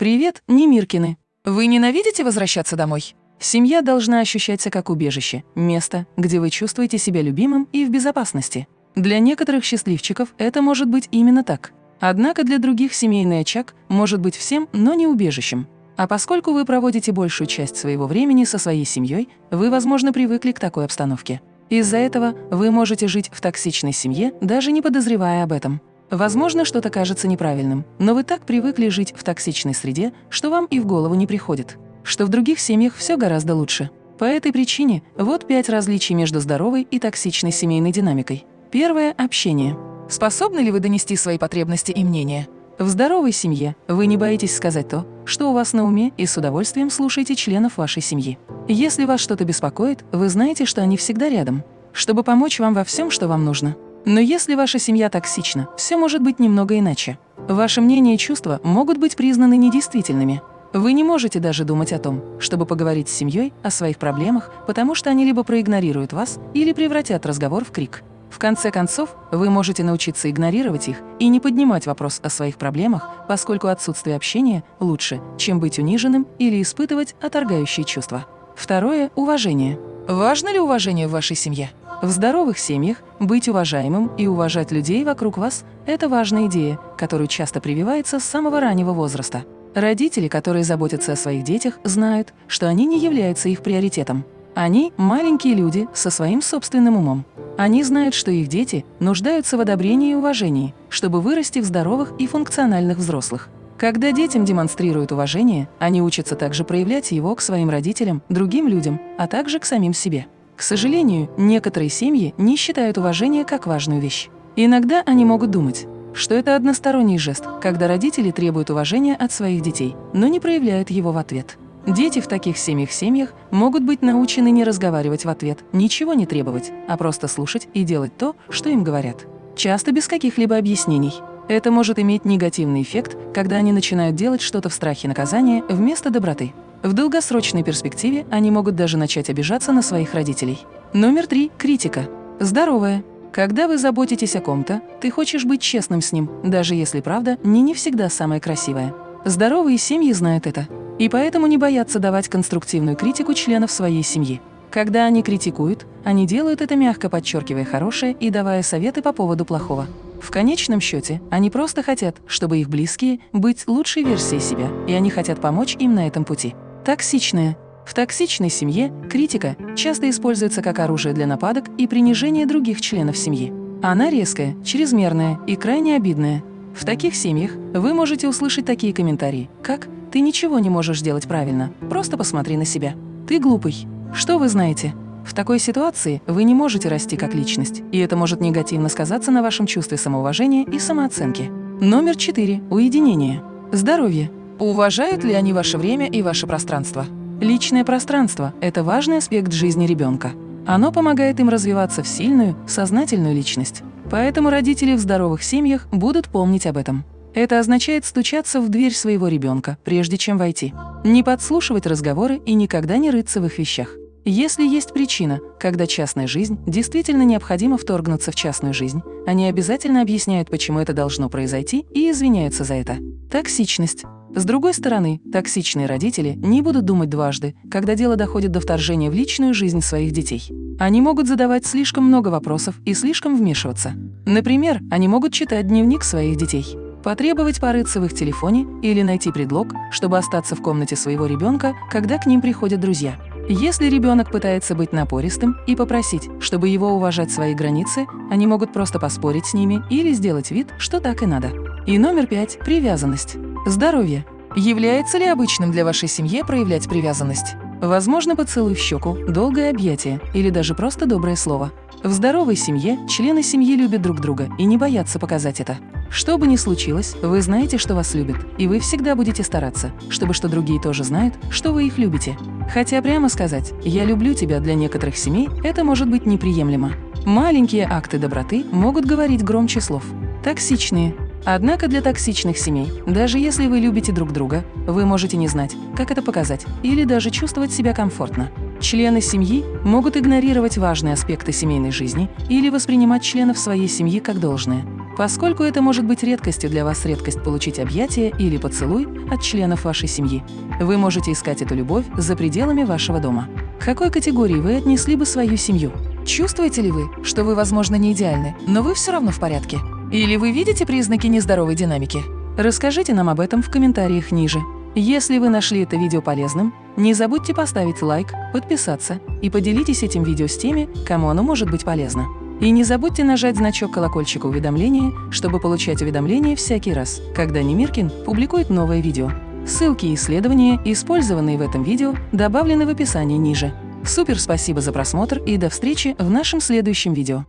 Привет, Немиркины! Вы ненавидите возвращаться домой? Семья должна ощущаться как убежище, место, где вы чувствуете себя любимым и в безопасности. Для некоторых счастливчиков это может быть именно так. Однако для других семейный очаг может быть всем, но не убежищем. А поскольку вы проводите большую часть своего времени со своей семьей, вы, возможно, привыкли к такой обстановке. Из-за этого вы можете жить в токсичной семье, даже не подозревая об этом. Возможно, что-то кажется неправильным, но вы так привыкли жить в токсичной среде, что вам и в голову не приходит, что в других семьях все гораздо лучше. По этой причине вот пять различий между здоровой и токсичной семейной динамикой. Первое – общение. Способны ли вы донести свои потребности и мнения? В здоровой семье вы не боитесь сказать то, что у вас на уме, и с удовольствием слушаете членов вашей семьи. Если вас что-то беспокоит, вы знаете, что они всегда рядом, чтобы помочь вам во всем, что вам нужно. Но если ваша семья токсична, все может быть немного иначе. Ваше мнение и чувства могут быть признаны недействительными. Вы не можете даже думать о том, чтобы поговорить с семьей о своих проблемах, потому что они либо проигнорируют вас, или превратят разговор в крик. В конце концов, вы можете научиться игнорировать их и не поднимать вопрос о своих проблемах, поскольку отсутствие общения лучше, чем быть униженным или испытывать отторгающие чувства. Второе – уважение. Важно ли уважение в вашей семье? В здоровых семьях быть уважаемым и уважать людей вокруг вас – это важная идея, которую часто прививается с самого раннего возраста. Родители, которые заботятся о своих детях, знают, что они не являются их приоритетом. Они – маленькие люди со своим собственным умом. Они знают, что их дети нуждаются в одобрении и уважении, чтобы вырасти в здоровых и функциональных взрослых. Когда детям демонстрируют уважение, они учатся также проявлять его к своим родителям, другим людям, а также к самим себе. К сожалению, некоторые семьи не считают уважение как важную вещь. Иногда они могут думать, что это односторонний жест, когда родители требуют уважения от своих детей, но не проявляют его в ответ. Дети в таких семьях-семьях могут быть научены не разговаривать в ответ, ничего не требовать, а просто слушать и делать то, что им говорят. Часто без каких-либо объяснений. Это может иметь негативный эффект, когда они начинают делать что-то в страхе наказания вместо доброты. В долгосрочной перспективе они могут даже начать обижаться на своих родителей. Номер три – критика. Здоровая. Когда вы заботитесь о ком-то, ты хочешь быть честным с ним, даже если правда не не всегда самая красивая. Здоровые семьи знают это. И поэтому не боятся давать конструктивную критику членов своей семьи. Когда они критикуют, они делают это мягко подчеркивая хорошее и давая советы по поводу плохого. В конечном счете, они просто хотят, чтобы их близкие быть лучшей версией себя, и они хотят помочь им на этом пути. Токсичная. В токсичной семье критика часто используется как оружие для нападок и принижения других членов семьи. Она резкая, чрезмерная и крайне обидная. В таких семьях вы можете услышать такие комментарии, как «ты ничего не можешь делать правильно, просто посмотри на себя», «ты глупый», «что вы знаете?». В такой ситуации вы не можете расти как личность, и это может негативно сказаться на вашем чувстве самоуважения и самооценки. Номер четыре. Уединение. Здоровье. Уважают ли они ваше время и ваше пространство? Личное пространство – это важный аспект жизни ребенка. Оно помогает им развиваться в сильную, сознательную личность. Поэтому родители в здоровых семьях будут помнить об этом. Это означает стучаться в дверь своего ребенка, прежде чем войти. Не подслушивать разговоры и никогда не рыться в их вещах. Если есть причина, когда частная жизнь действительно необходимо вторгнуться в частную жизнь, они обязательно объясняют, почему это должно произойти, и извиняются за это. Токсичность. С другой стороны, токсичные родители не будут думать дважды, когда дело доходит до вторжения в личную жизнь своих детей. Они могут задавать слишком много вопросов и слишком вмешиваться. Например, они могут читать дневник своих детей, потребовать порыться в их телефоне или найти предлог, чтобы остаться в комнате своего ребенка, когда к ним приходят друзья. Если ребенок пытается быть напористым и попросить, чтобы его уважать свои границы, они могут просто поспорить с ними или сделать вид, что так и надо. И номер пять – привязанность. Здоровье. Является ли обычным для вашей семьи проявлять привязанность? Возможно, поцелуй в щеку, долгое объятие или даже просто доброе слово. В здоровой семье члены семьи любят друг друга и не боятся показать это. Что бы ни случилось, вы знаете, что вас любят, и вы всегда будете стараться, чтобы что другие тоже знают, что вы их любите. Хотя прямо сказать «я люблю тебя» для некоторых семей это может быть неприемлемо. Маленькие акты доброты могут говорить громче слов. Токсичные. Однако для токсичных семей, даже если вы любите друг друга, вы можете не знать, как это показать, или даже чувствовать себя комфортно. Члены семьи могут игнорировать важные аспекты семейной жизни или воспринимать членов своей семьи как должное. поскольку это может быть редкостью для вас редкость получить объятие или поцелуй от членов вашей семьи. Вы можете искать эту любовь за пределами вашего дома. К какой категории вы отнесли бы свою семью? Чувствуете ли вы, что вы, возможно, не идеальны, но вы все равно в порядке? Или вы видите признаки нездоровой динамики? Расскажите нам об этом в комментариях ниже. Если вы нашли это видео полезным, не забудьте поставить лайк, подписаться и поделитесь этим видео с теми, кому оно может быть полезно. И не забудьте нажать значок колокольчика уведомления, чтобы получать уведомления всякий раз, когда Немиркин публикует новое видео. Ссылки и исследования, использованные в этом видео, добавлены в описании ниже. Супер спасибо за просмотр и до встречи в нашем следующем видео.